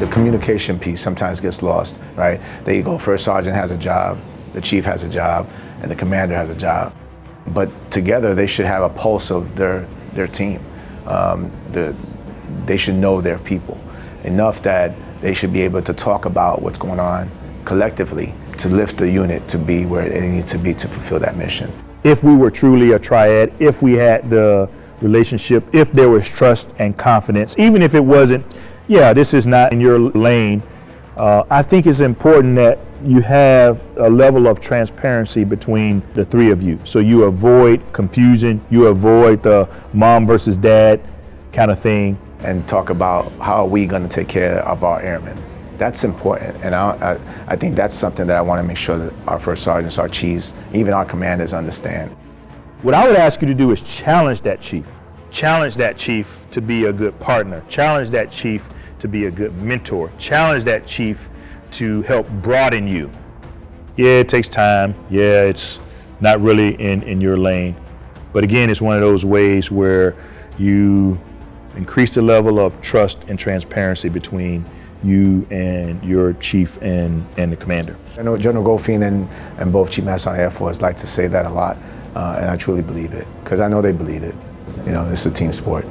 the communication piece sometimes gets lost, right? They go, first sergeant has a job, the chief has a job, and the commander has a job. But together they should have a pulse of their, their team. Um, the, they should know their people enough that they should be able to talk about what's going on collectively to lift the unit to be where it needs to be to fulfill that mission. If we were truly a triad, if we had the relationship, if there was trust and confidence, even if it wasn't, yeah, this is not in your lane, uh, I think it's important that you have a level of transparency between the three of you. So you avoid confusion, you avoid the mom versus dad kind of thing. And talk about how are we going to take care of our airmen. That's important, and I, I, I think that's something that I want to make sure that our first sergeants, our chiefs, even our commanders understand. What I would ask you to do is challenge that chief. Challenge that chief to be a good partner. Challenge that chief to be a good mentor. Challenge that chief to help broaden you. Yeah, it takes time. Yeah, it's not really in, in your lane. But again, it's one of those ways where you increase the level of trust and transparency between you and your chief and, and the commander. I know General Goldfein and, and both Chief Master Sergeant Air Force like to say that a lot, uh, and I truly believe it, because I know they believe it. You know, it's a team sport.